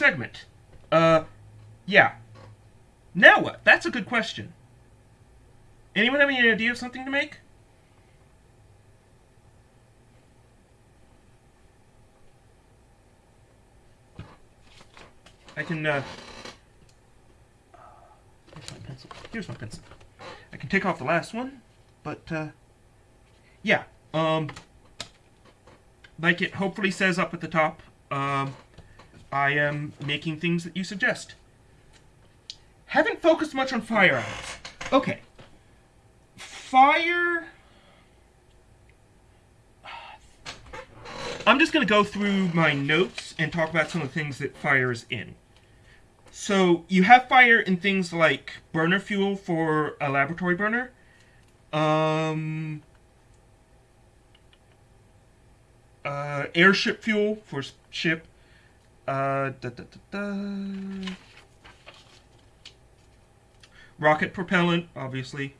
segment. Uh, yeah. Now what? That's a good question. Anyone have any idea of something to make? I can, uh... Here's my pencil. Here's my pencil. I can take off the last one, but, uh... Yeah, um... Like it hopefully says up at the top, um... I am making things that you suggest. Haven't focused much on firearms. Okay. Fire... I'm just going to go through my notes and talk about some of the things that fire is in. So you have fire in things like burner fuel for a laboratory burner, um, uh, airship fuel for ship, uh, da, da, da, rocket propellant, obviously,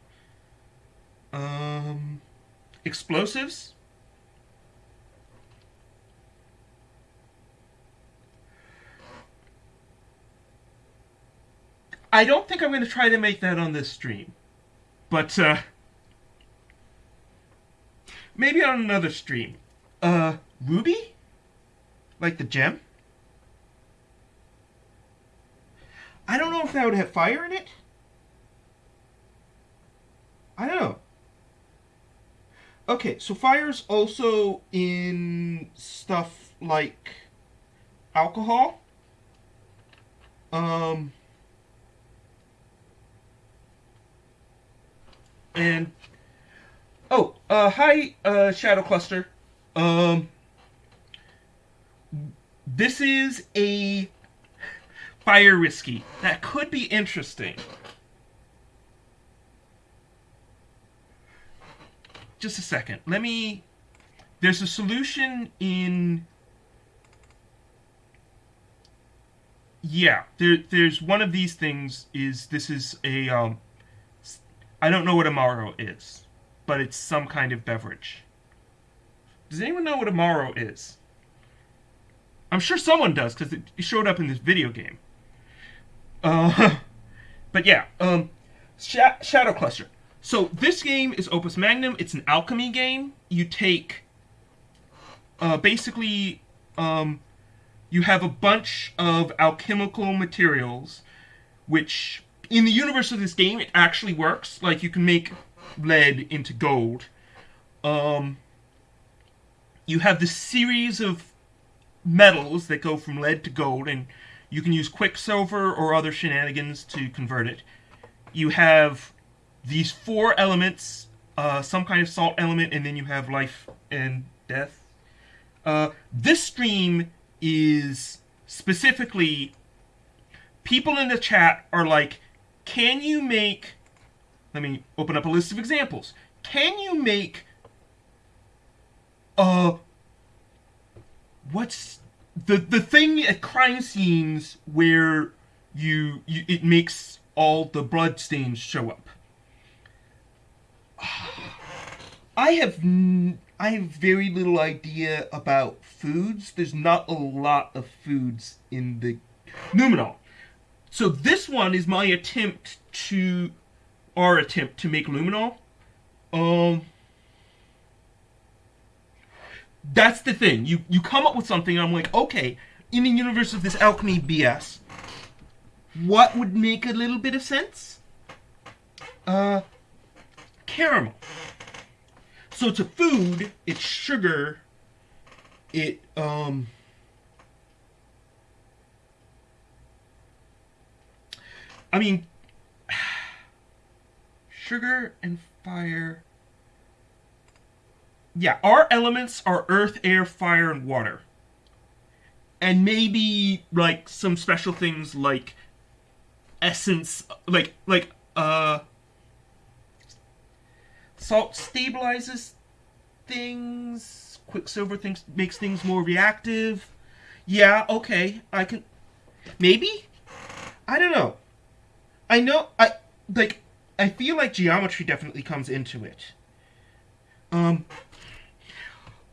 um, explosives. I don't think I'm going to try to make that on this stream. But, uh... Maybe on another stream. Uh, Ruby? Like the gem? I don't know if that would have fire in it. I don't know. Okay, so fire's also in stuff like alcohol. Um... And oh, uh, hi, uh, Shadow Cluster. Um, this is a fire risky that could be interesting. Just a second. Let me. There's a solution in. Yeah, there, there's one of these things. Is this is a um, I don't know what Amaro is, but it's some kind of beverage. Does anyone know what Amaro is? I'm sure someone does, because it showed up in this video game. Uh, but yeah, um, Sh Shadow Cluster. So this game is Opus Magnum. It's an alchemy game. You take, uh, basically, um, you have a bunch of alchemical materials, which in the universe of this game, it actually works. Like, you can make lead into gold. Um, you have this series of metals that go from lead to gold, and you can use quicksilver or other shenanigans to convert it. You have these four elements, uh, some kind of salt element, and then you have life and death. Uh, this stream is specifically people in the chat are like can you make, let me open up a list of examples. Can you make, uh, what's the, the thing at crime scenes where you, you it makes all the blood stains show up? I have I have very little idea about foods. There's not a lot of foods in the Numenal. So this one is my attempt to, our attempt to make luminol. Um, that's the thing. You you come up with something, I'm like, okay, in the universe of this alchemy BS, what would make a little bit of sense? Uh, caramel. So it's a food. It's sugar. It um. I mean, sugar and fire. Yeah, our elements are earth, air, fire, and water. And maybe, like, some special things like essence, like, like, uh, salt stabilizes things, quicksilver things makes things more reactive. Yeah, okay, I can, maybe? I don't know. I know, I, like, I feel like geometry definitely comes into it. Um,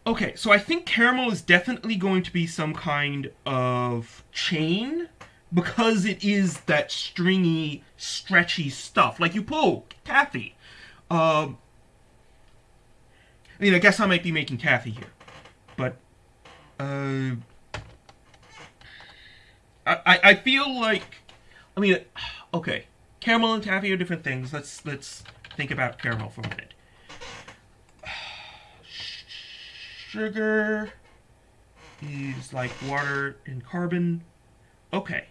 Okay, so I think caramel is definitely going to be some kind of chain because it is that stringy, stretchy stuff. Like you pull taffy. Um, I mean, I guess I might be making taffy here, but uh, I I feel like I mean, okay, caramel and taffy are different things. Let's let's think about caramel for a minute. Sugar is like water and carbon. Okay.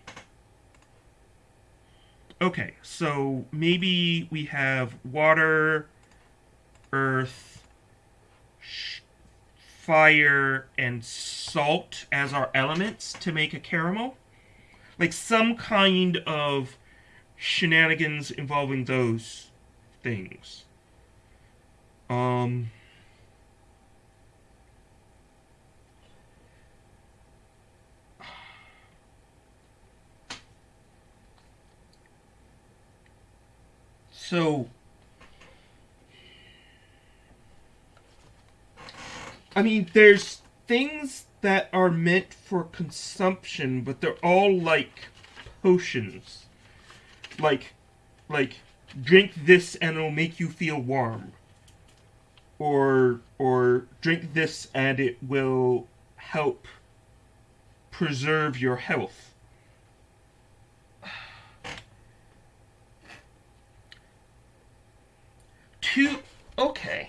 Okay, so maybe we have water, earth, fire, and salt as our elements to make a caramel. Like some kind of shenanigans involving those things. Um. So, I mean, there's things that are meant for consumption, but they're all like potions. Like, like, drink this and it'll make you feel warm. Or, or drink this and it will help preserve your health. Two, okay.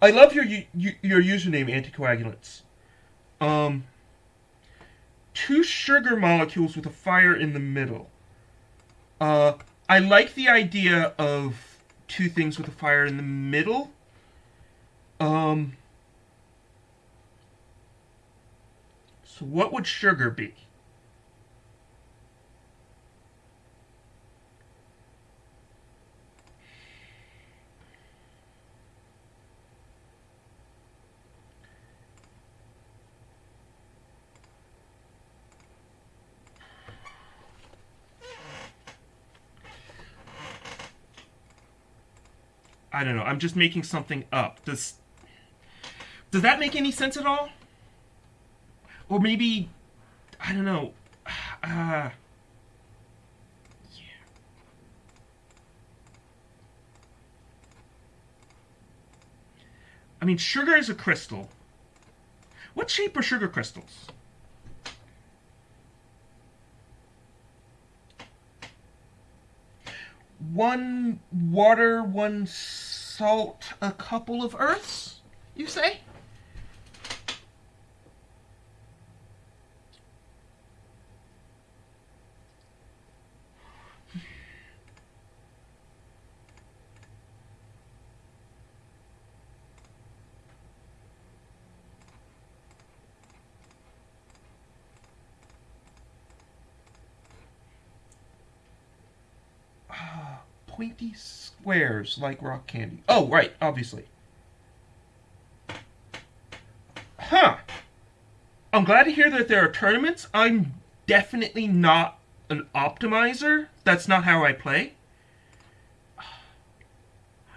I love your your username, anticoagulants. Um, two sugar molecules with a fire in the middle. Uh, I like the idea of two things with a fire in the middle. Um, so what would sugar be? I don't know. I'm just making something up. Does does that make any sense at all? Or maybe I don't know. Uh, yeah. I mean, sugar is a crystal. What shape are sugar crystals? one water, one salt, a couple of earths, you say? Ah, pointy squares like rock candy. Oh, right, obviously. Huh. I'm glad to hear that there are tournaments. I'm definitely not an optimizer. That's not how I play.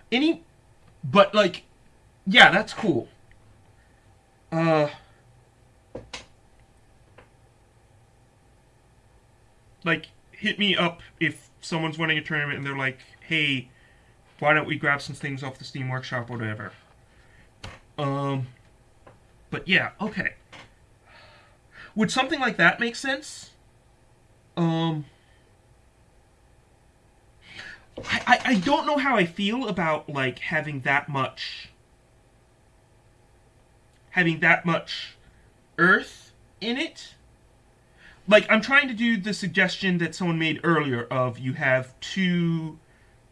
Any, but like, yeah, that's cool. Uh, like, hit me up if someone's winning a tournament and they're like, hey, why don't we grab some things off the Steam Workshop or whatever. Um, but yeah, okay. Would something like that make sense? Um, I, I, I don't know how I feel about, like, having that much, having that much earth in it like I'm trying to do the suggestion that someone made earlier of you have two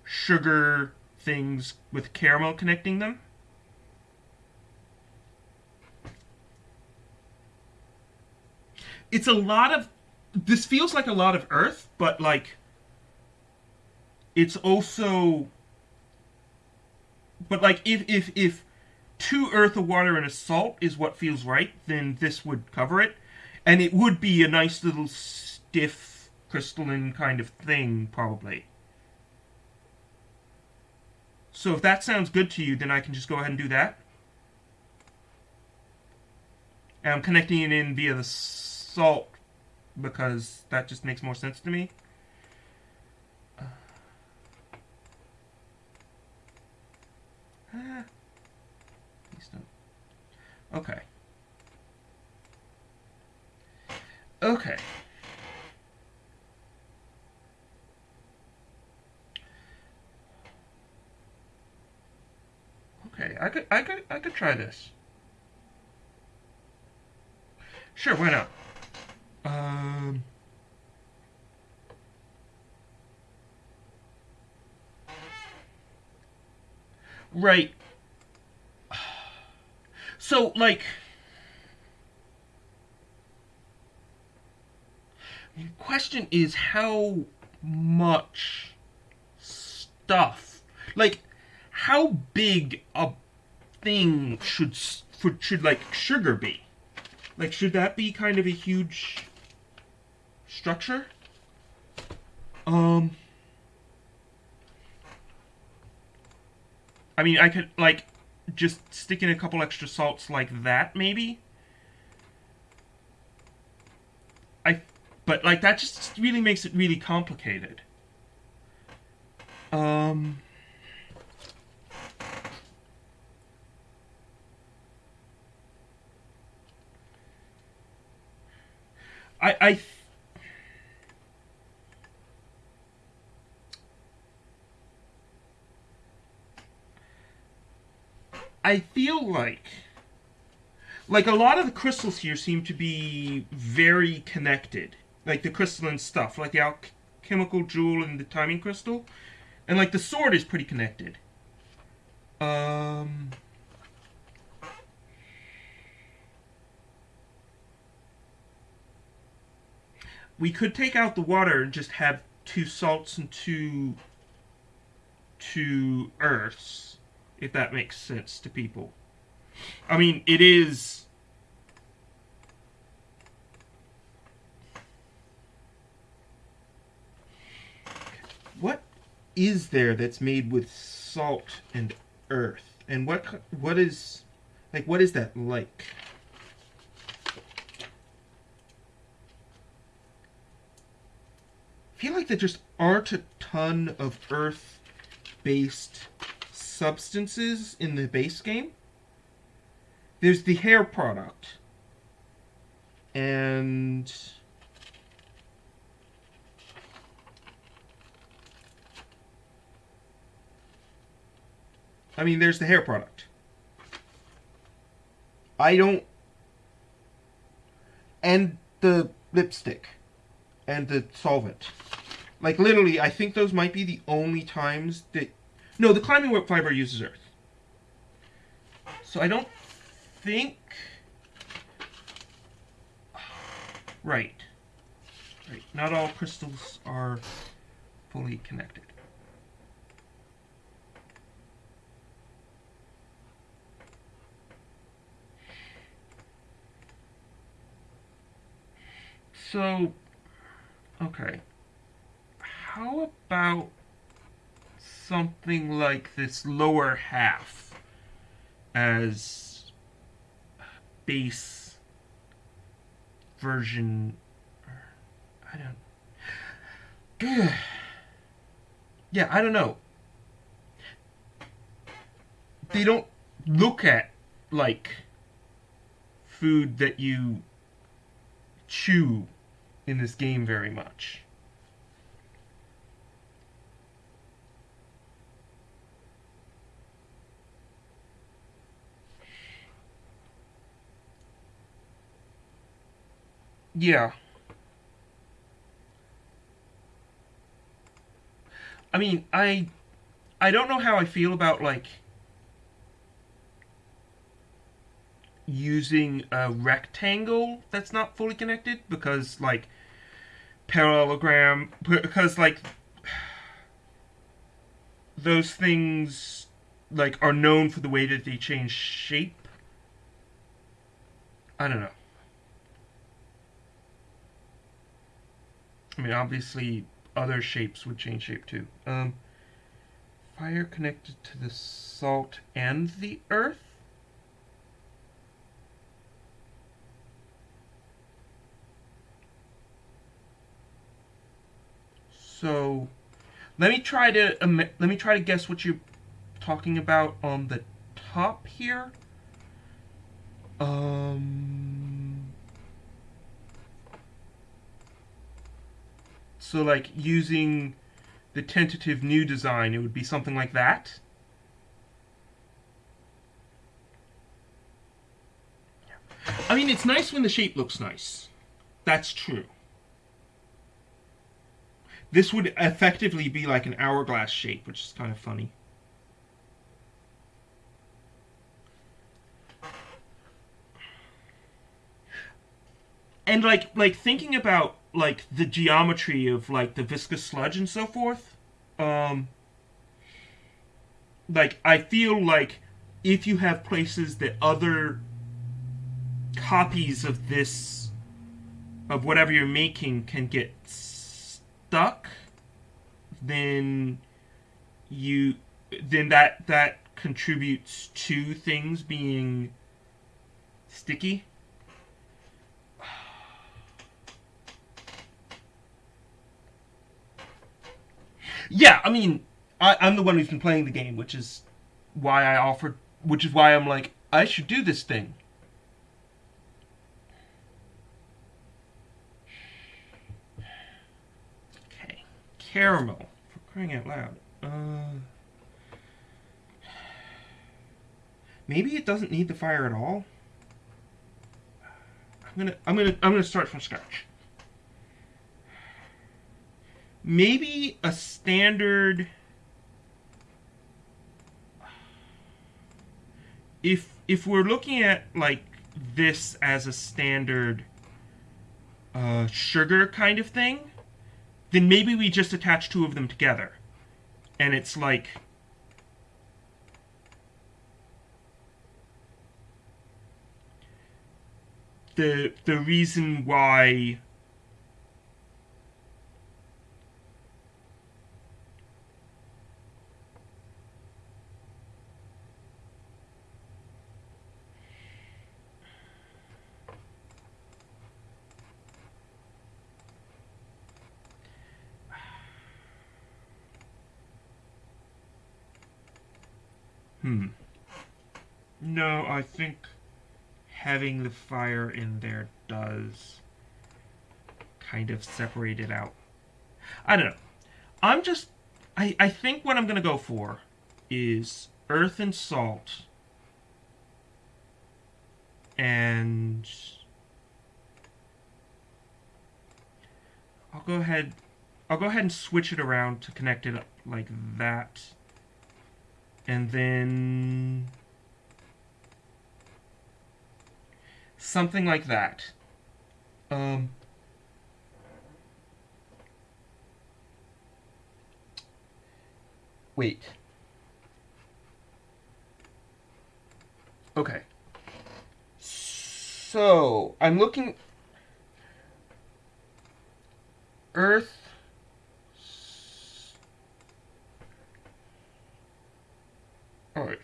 sugar things with caramel connecting them. It's a lot of this feels like a lot of earth, but like it's also but like if if if two earth, a water, and a salt is what feels right, then this would cover it and it would be a nice little stiff crystalline kind of thing, probably. So if that sounds good to you, then I can just go ahead and do that. And I'm connecting it in via the salt because that just makes more sense to me. Uh, ah, okay. Okay. I could I could I could try this. Sure, why not? Um Right. So like the question is how much stuff like how big a thing should should like sugar be? Like, should that be kind of a huge structure? Um. I mean, I could like just stick in a couple extra salts like that, maybe. I, but like that just really makes it really complicated. Um. I, I I feel like like a lot of the crystals here seem to be very connected. Like the crystalline stuff, like the alchemical jewel and the timing crystal. And like the sword is pretty connected. Um we could take out the water and just have two salts and two two earths, if that makes sense to people. I mean, it is. What is there that's made with salt and earth? And what what is like what is that like? Feel like there just aren't a ton of earth-based substances in the base game. There's the hair product. And... I mean, there's the hair product. I don't... And the lipstick. And the solvent. Like literally, I think those might be the only times that. No, the climbing whip fiber uses earth. So I don't think. Right. Right. Not all crystals are fully connected. So, okay. How about something like this lower half as base version I don't yeah I don't know. They don't look at like food that you chew in this game very much Yeah. I mean, I I don't know how I feel about like using a rectangle that's not fully connected because like parallelogram because like those things like are known for the way that they change shape. I don't know. I mean, obviously, other shapes would change shape too. Um, fire connected to the salt and the earth? So, let me try to um, let me try to guess what you're talking about on the top here. Um. So, like using the tentative new design, it would be something like that. I mean, it's nice when the shape looks nice. That's true. This would effectively be like an hourglass shape, which is kind of funny. And like like thinking about like the geometry of like the viscous sludge and so forth, um like I feel like if you have places that other copies of this of whatever you're making can get stuck then you then that that contributes to things being sticky. Yeah i mean I, i'm the one who's been playing the game which is why i offered which is why i'm like i should do this thing caramel. For crying out loud. Uh, maybe it doesn't need the fire at all. I'm gonna I'm gonna I'm gonna start from scratch. Maybe a standard if if we're looking at like this as a standard uh, sugar kind of thing, then maybe we just attach two of them together. And it's like the the reason why Hmm. No, I think having the fire in there does kind of separate it out. I don't know. I'm just... I, I think what I'm going to go for is earth and salt. And... I'll go ahead... I'll go ahead and switch it around to connect it up like that and then something like that. Um, wait. Okay. So, I'm looking... Earth Alright.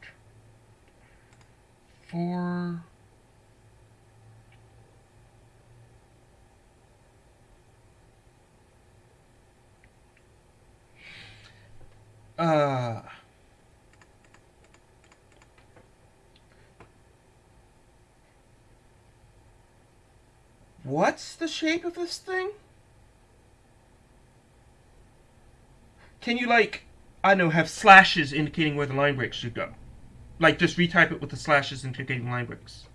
Four. Uh. What's the shape of this thing? Can you, like, I know, have slashes indicating where the line breaks should go. Like, just retype it with the slashes indicating line breaks.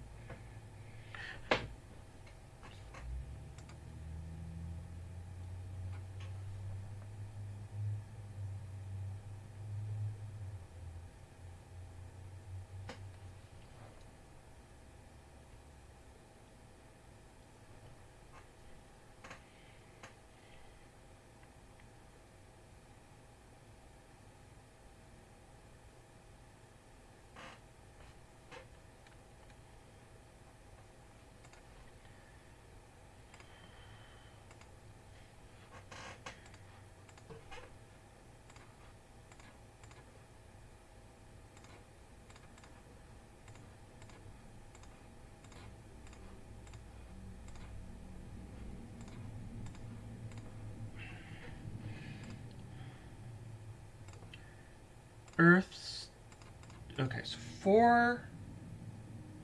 Four,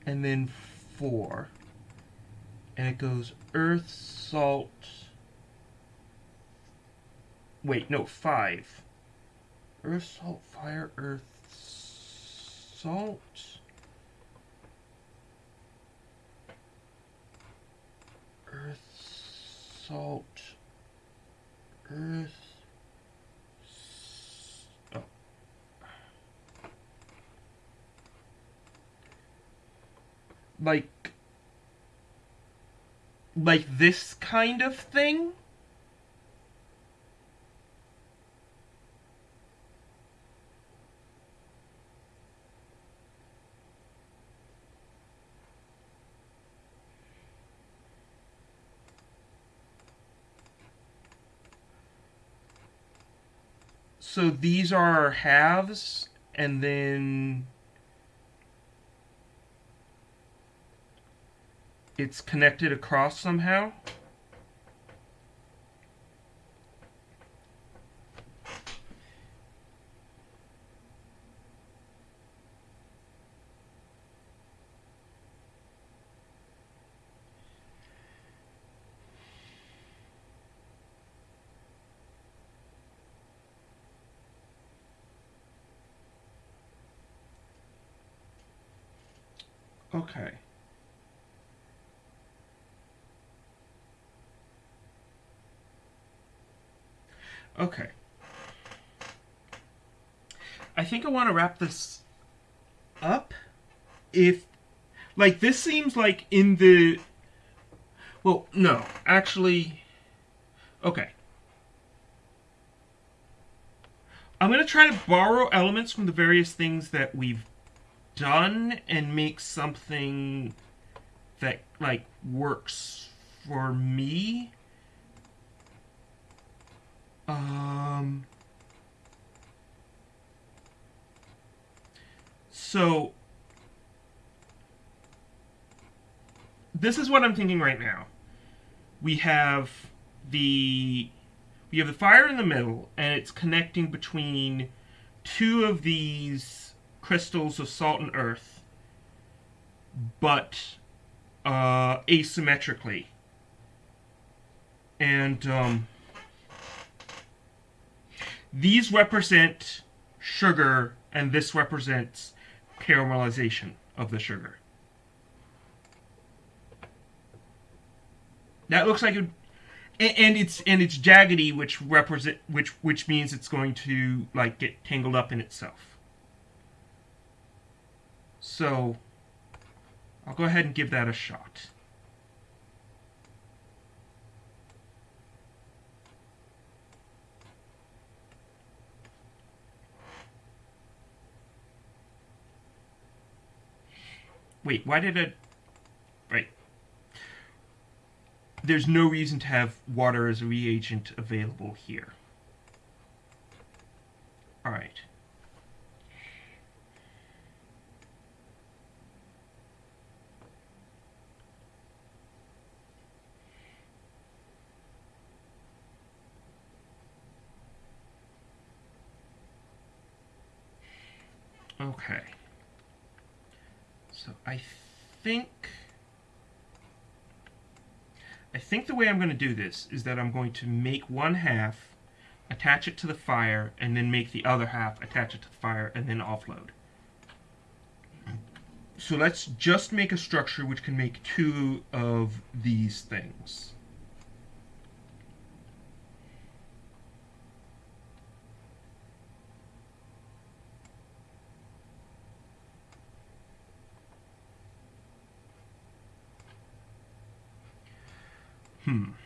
and then four, and it goes earth, salt. Wait, no, five. Earth, salt, fire, earth, salt. Earth, salt, earth. Like, like this kind of thing? So these are halves, and then it's connected across somehow. Okay. Okay. I think I want to wrap this up. If, like, this seems like in the. Well, no. Actually. Okay. I'm going to try to borrow elements from the various things that we've done and make something that, like, works for me. Um. So. This is what I'm thinking right now. We have the we have the fire in the middle, and it's connecting between two of these crystals of salt and earth, but uh, asymmetrically. And um, these represent sugar, and this represents caramelization of the sugar. That looks like it, and, it's and it's jaggedy, which represent which which means it's going to like get tangled up in itself. So I'll go ahead and give that a shot. Wait, why did it? Right. There's no reason to have water as a reagent available here. Alright. Okay. So I think I think the way I'm going to do this is that I'm going to make one half, attach it to the fire, and then make the other half, attach it to the fire, and then offload. So let's just make a structure which can make two of these things. Hmm.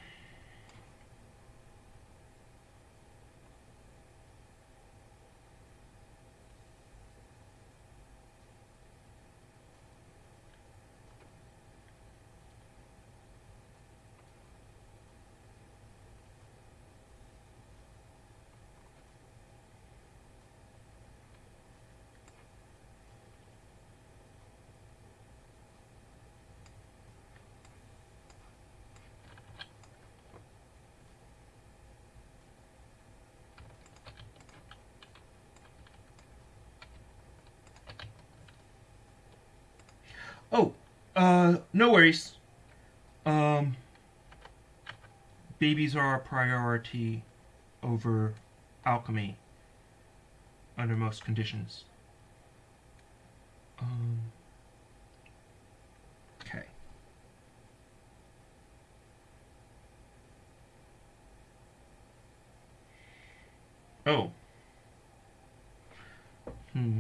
Oh, uh, no worries. Um, babies are a priority over alchemy under most conditions. Um, okay. Oh. Hmm.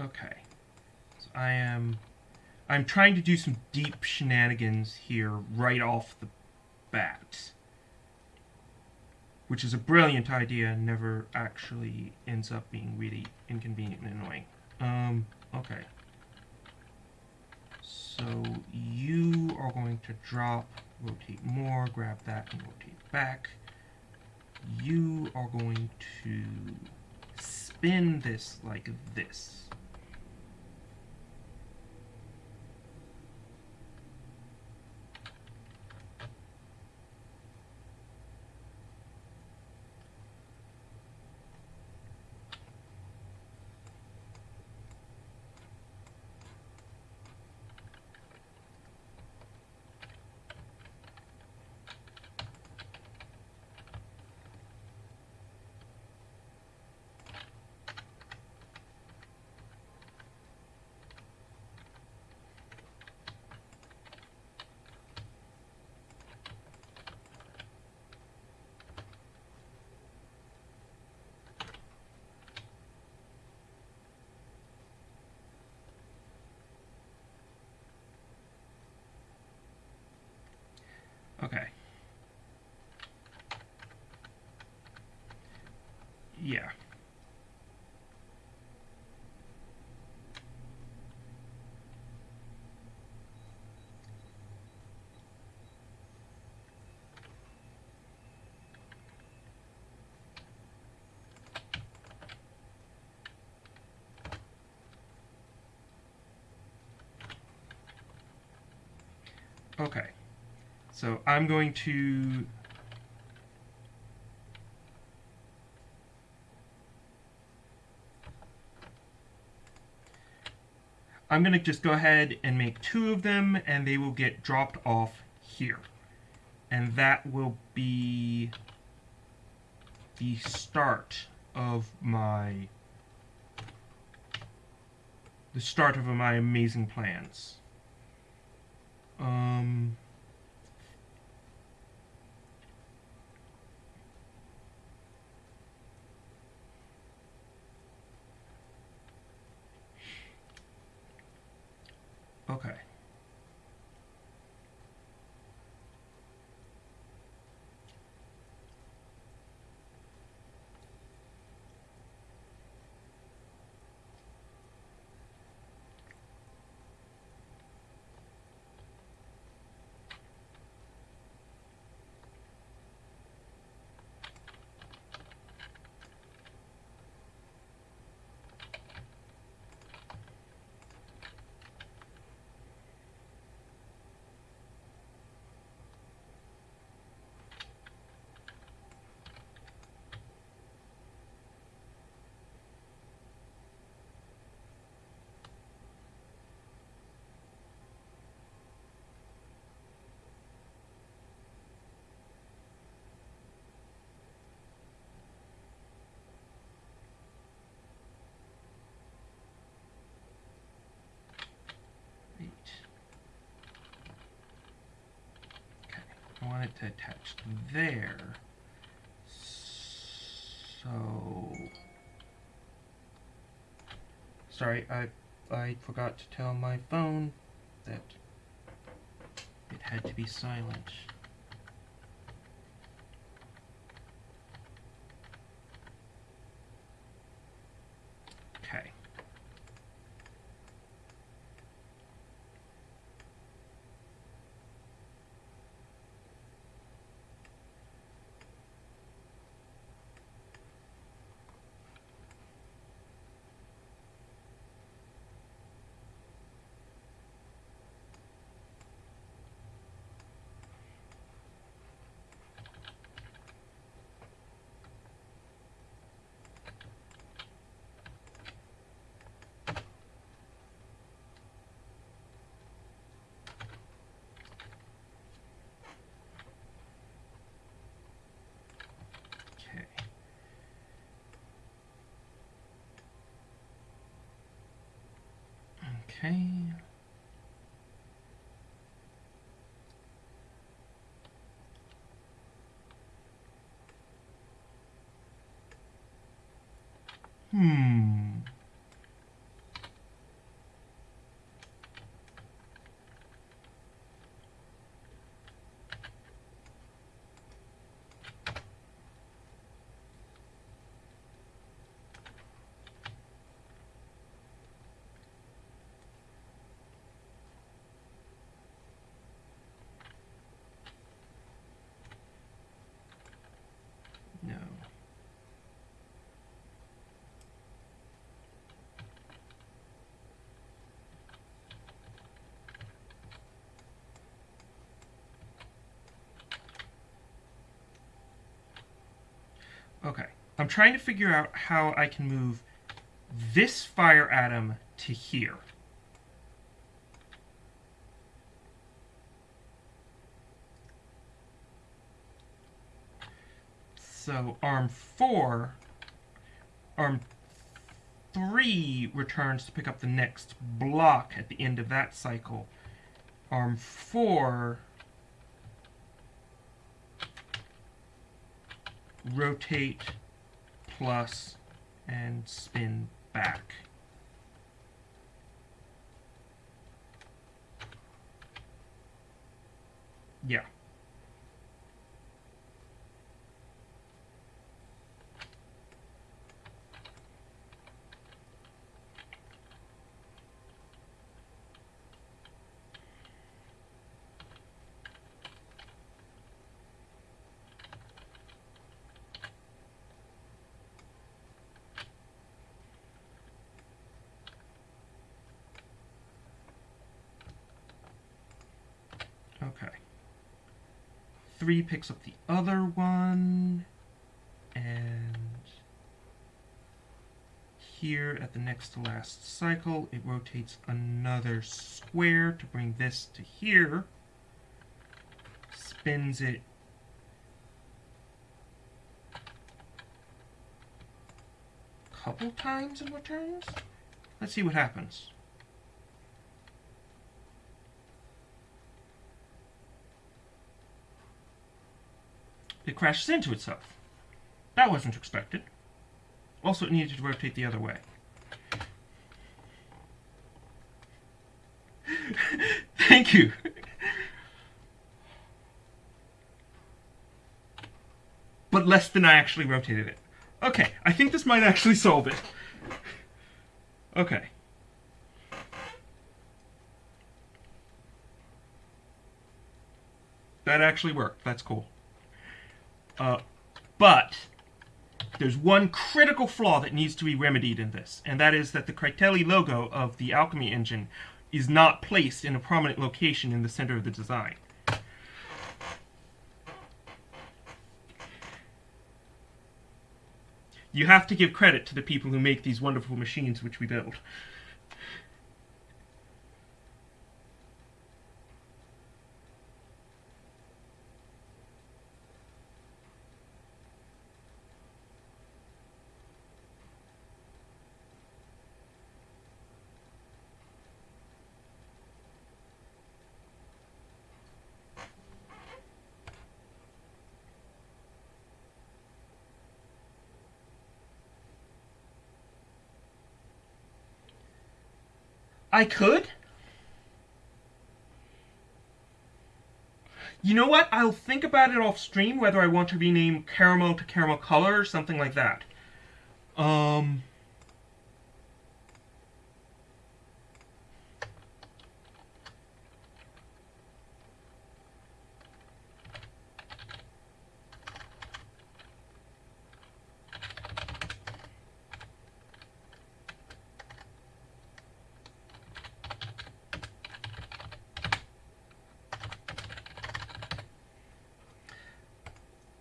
Okay. So I am I'm trying to do some deep shenanigans here right off the bat. Which is a brilliant idea never actually ends up being really inconvenient and annoying. Um, okay. So you are going to drop, rotate more, grab that and rotate back. You are going to spin this like this. Okay. Yeah. Okay. So I'm going to I'm going to just go ahead and make two of them and they will get dropped off here. And that will be the start of my the start of my amazing plans. Um Okay. Eight. Okay, I want it to attach there. So, sorry, I I forgot to tell my phone that it had to be silent. Okay. Okay. Hmm. No. Okay. I'm trying to figure out how I can move this fire atom to here. So arm 4, arm 3 returns to pick up the next block at the end of that cycle. Arm 4 rotate plus and spin back. Yeah. 3 picks up the other one, and here at the next to last cycle, it rotates another square to bring this to here, spins it couple times and returns? Let's see what happens. It crashes into itself. That wasn't expected. Also, it needed to rotate the other way. Thank you. but less than I actually rotated it. Okay, I think this might actually solve it. Okay. That actually worked. That's cool. Uh, but there's one critical flaw that needs to be remedied in this, and that is that the Critelli logo of the Alchemy engine is not placed in a prominent location in the center of the design. You have to give credit to the people who make these wonderful machines which we build. I could. You know what? I'll think about it off stream whether I want to rename caramel to caramel color or something like that. Um.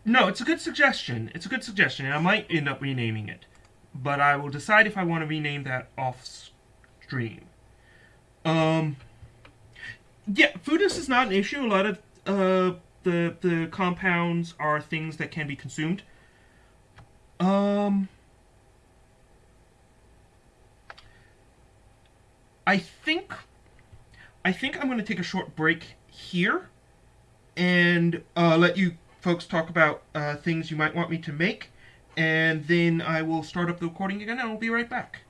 No, it's a good suggestion. It's a good suggestion, and I might end up renaming it. But I will decide if I want to rename that off stream. Um, yeah, foodness is not an issue. A lot of uh, the the compounds are things that can be consumed. Um, I think I think I'm going to take a short break here and uh, let you folks talk about uh, things you might want me to make, and then I will start up the recording again, and I'll be right back.